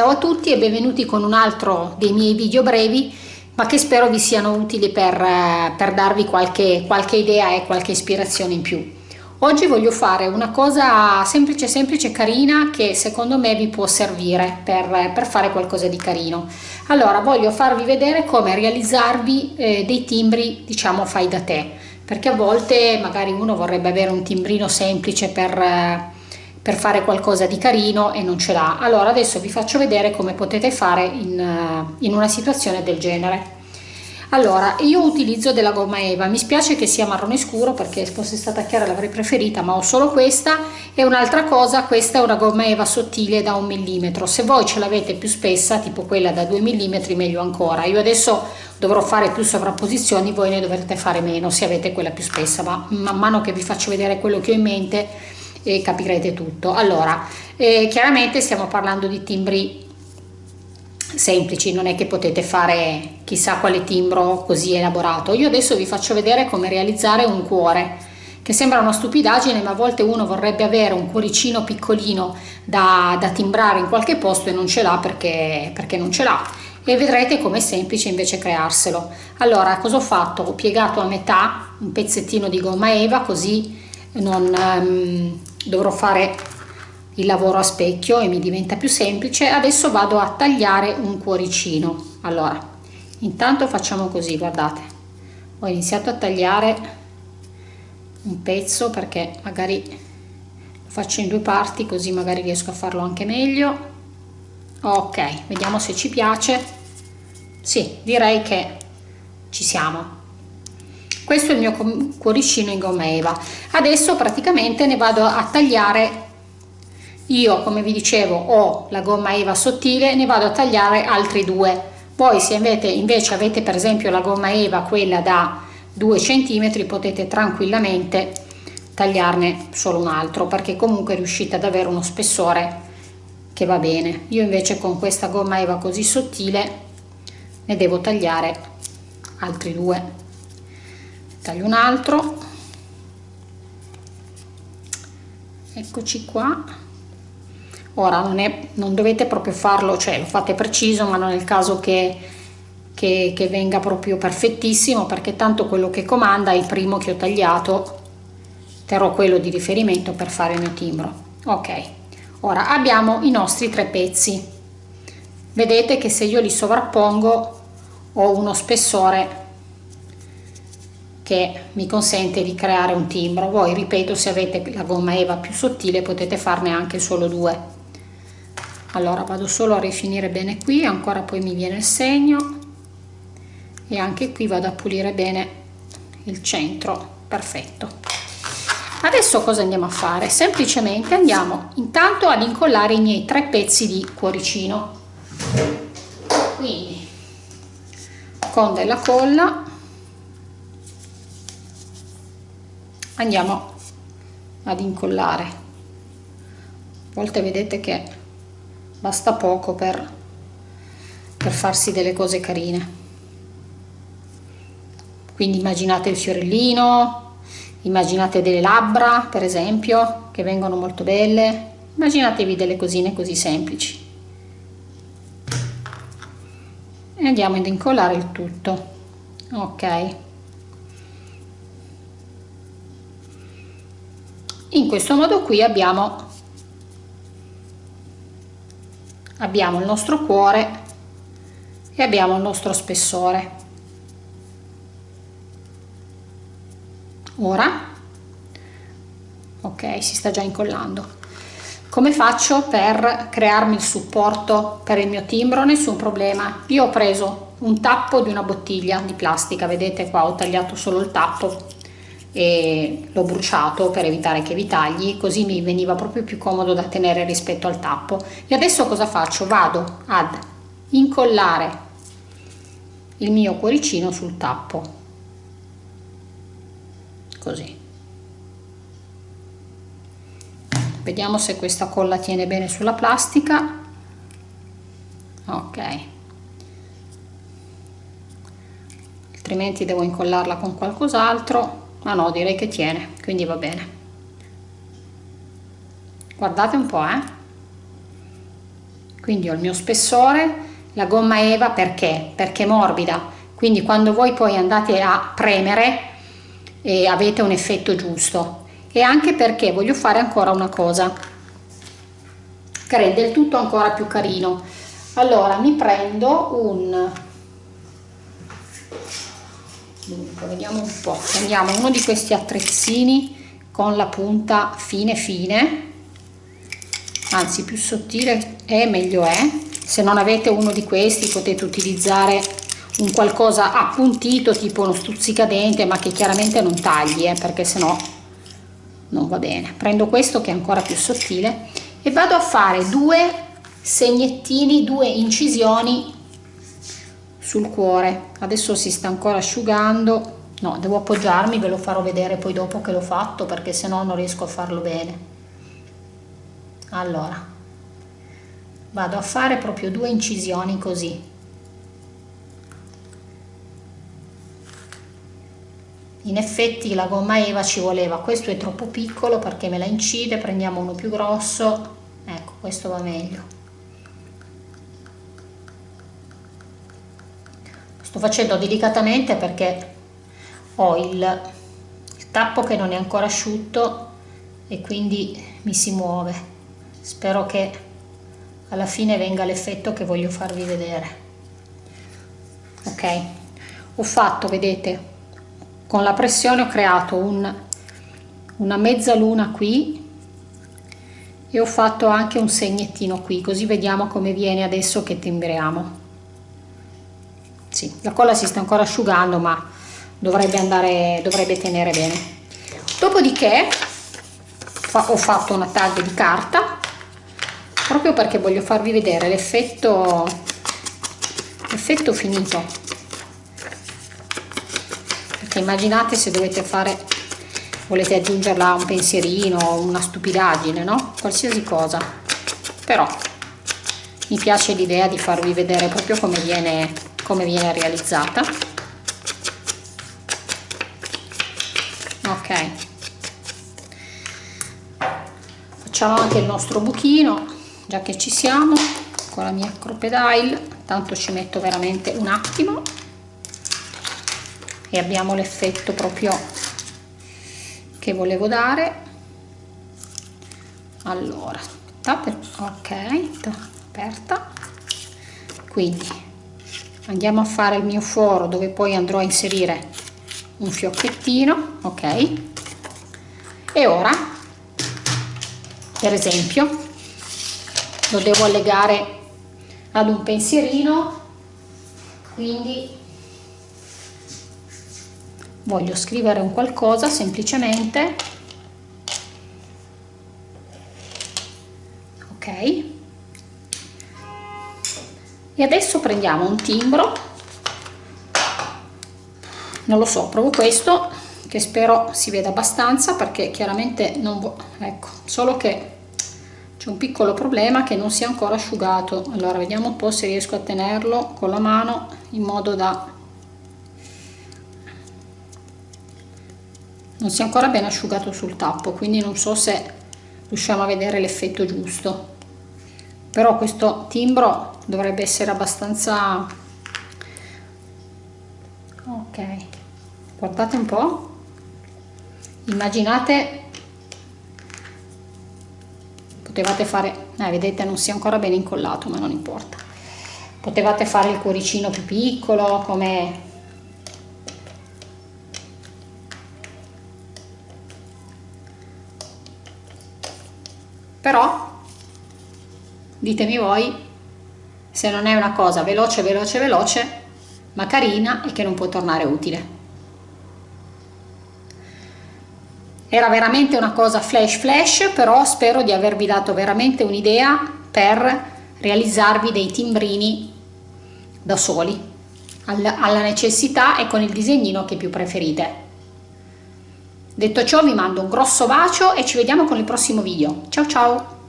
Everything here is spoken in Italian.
Ciao a tutti e benvenuti con un altro dei miei video brevi ma che spero vi siano utili per, per darvi qualche, qualche idea e qualche ispirazione in più. Oggi voglio fare una cosa semplice semplice carina che secondo me vi può servire per, per fare qualcosa di carino. Allora voglio farvi vedere come realizzarvi eh, dei timbri diciamo fai da te perché a volte magari uno vorrebbe avere un timbrino semplice per, per fare qualcosa di carino e non ce l'ha. Allora adesso vi faccio vedere come potete fare in, in una situazione del genere. Allora, io utilizzo della gomma Eva, mi spiace che sia marrone scuro perché se fosse stata chiara l'avrei preferita, ma ho solo questa e un'altra cosa, questa è una gomma Eva sottile da un millimetro, se voi ce l'avete più spessa, tipo quella da 2 mm, meglio ancora. Io adesso dovrò fare più sovrapposizioni, voi ne dovrete fare meno se avete quella più spessa, ma man mano che vi faccio vedere quello che ho in mente eh, capirete tutto. Allora, eh, chiaramente stiamo parlando di timbri semplici, non è che potete fare chissà quale timbro così elaborato. Io adesso vi faccio vedere come realizzare un cuore, che sembra una stupidaggine, ma a volte uno vorrebbe avere un cuoricino piccolino da, da timbrare in qualche posto e non ce l'ha perché, perché non ce l'ha. E vedrete com'è semplice invece crearselo. Allora, cosa ho fatto? Ho piegato a metà un pezzettino di gomma eva, così non um, dovrò fare il lavoro a specchio e mi diventa più semplice. Adesso vado a tagliare un cuoricino. Allora intanto facciamo così guardate. Ho iniziato a tagliare un pezzo perché magari lo faccio in due parti così magari riesco a farlo anche meglio. Ok vediamo se ci piace. Sì direi che ci siamo questo è il mio cuoricino in gomma eva adesso praticamente ne vado a tagliare io come vi dicevo ho la gomma eva sottile ne vado a tagliare altri due. Poi se avete invece avete per esempio la gomma eva quella da 2 cm potete tranquillamente tagliarne solo un altro perché comunque riuscite ad avere uno spessore che va bene. Io invece con questa gomma eva così sottile ne devo tagliare altri due taglio un altro. Eccoci qua. Ora non, è, non dovete proprio farlo cioè lo fate preciso ma non è il caso che, che, che venga proprio perfettissimo perché tanto quello che comanda è il primo che ho tagliato. Terrò quello di riferimento per fare il mio timbro. Ok. Ora abbiamo i nostri tre pezzi. Vedete che se io li sovrappongo ho uno spessore che mi consente di creare un timbro. Voi ripeto se avete la gomma eva più sottile potete farne anche solo due. Allora vado solo a rifinire bene qui ancora poi mi viene il segno. E anche qui vado a pulire bene il centro. Perfetto. Adesso cosa andiamo a fare? Semplicemente andiamo intanto ad incollare i miei tre pezzi di cuoricino. Quindi con della colla andiamo ad incollare. A volte vedete che basta poco per, per farsi delle cose carine. Quindi immaginate il fiorellino immaginate delle labbra per esempio che vengono molto belle. Immaginatevi delle cosine così semplici. E andiamo ad incollare il tutto. Ok in questo modo qui abbiamo abbiamo il nostro cuore e abbiamo il nostro spessore. Ora ok si sta già incollando. Come faccio per crearmi il supporto per il mio timbro? Nessun problema. Io ho preso un tappo di una bottiglia di plastica vedete qua ho tagliato solo il tappo e l'ho bruciato per evitare che vi tagli così mi veniva proprio più comodo da tenere rispetto al tappo. E adesso cosa faccio? Vado ad incollare il mio cuoricino sul tappo. Così. Vediamo se questa colla tiene bene sulla plastica. Ok. Altrimenti devo incollarla con qualcos'altro ma no direi che tiene quindi va bene. Guardate un po' eh. Quindi ho il mio spessore la gomma eva perché? Perché è morbida. Quindi quando voi poi andate a premere eh, avete un effetto giusto. E anche perché voglio fare ancora una cosa che rende il tutto ancora più carino. Allora mi prendo un dunque vediamo un po. Prendiamo uno di questi attrezzini con la punta fine fine. Anzi più sottile è meglio è. Se non avete uno di questi potete utilizzare un qualcosa appuntito tipo uno stuzzicadente ma che chiaramente non tagli eh, perché sennò non va bene. Prendo questo che è ancora più sottile e vado a fare due segnettini due incisioni sul cuore. Adesso si sta ancora asciugando. No devo appoggiarmi ve lo farò vedere poi dopo che l'ho fatto perché se no non riesco a farlo bene. Allora vado a fare proprio due incisioni così. In effetti la gomma eva ci voleva. Questo è troppo piccolo perché me la incide prendiamo uno più grosso. Ecco questo va meglio sto facendo delicatamente perché ho il, il tappo che non è ancora asciutto e quindi mi si muove. Spero che alla fine venga l'effetto che voglio farvi vedere. Ok? Ho fatto vedete con la pressione ho creato un, una mezzaluna qui e ho fatto anche un segnettino qui così vediamo come viene adesso che timbriamo sì, la colla si sta ancora asciugando ma dovrebbe andare dovrebbe tenere bene. Dopodiché ho fatto una tag di carta proprio perché voglio farvi vedere l'effetto effetto finito. Perché immaginate se dovete fare volete aggiungerla un pensierino una stupidaggine no? Qualsiasi cosa. Però mi piace l'idea di farvi vedere proprio come viene come viene realizzata. Ok. Facciamo anche il nostro buchino già che ci siamo con la mia crocodile tanto ci metto veramente un attimo. E abbiamo l'effetto proprio che volevo dare. Allora ok aperta. Quindi andiamo a fare il mio foro dove poi andrò a inserire un fiocchettino ok? E ora per esempio lo devo allegare ad un pensierino quindi voglio scrivere un qualcosa semplicemente ok e adesso prendiamo un timbro. Non lo so provo questo che spero si veda abbastanza perché chiaramente non ecco solo che c'è un piccolo problema che non si è ancora asciugato. Allora vediamo un po' se riesco a tenerlo con la mano in modo da non si è ancora ben asciugato sul tappo quindi non so se riusciamo a vedere l'effetto giusto però questo timbro dovrebbe essere abbastanza ok. Guardate un po' immaginate potevate fare eh, vedete non si è ancora ben incollato ma non importa. Potevate fare il cuoricino più piccolo come però ditemi voi se non è una cosa veloce veloce veloce ma carina e che non può tornare utile. Era veramente una cosa flash flash però spero di avervi dato veramente un'idea per realizzarvi dei timbrini da soli alla necessità e con il disegnino che più preferite. Detto ciò vi mando un grosso bacio e ci vediamo con il prossimo video. Ciao ciao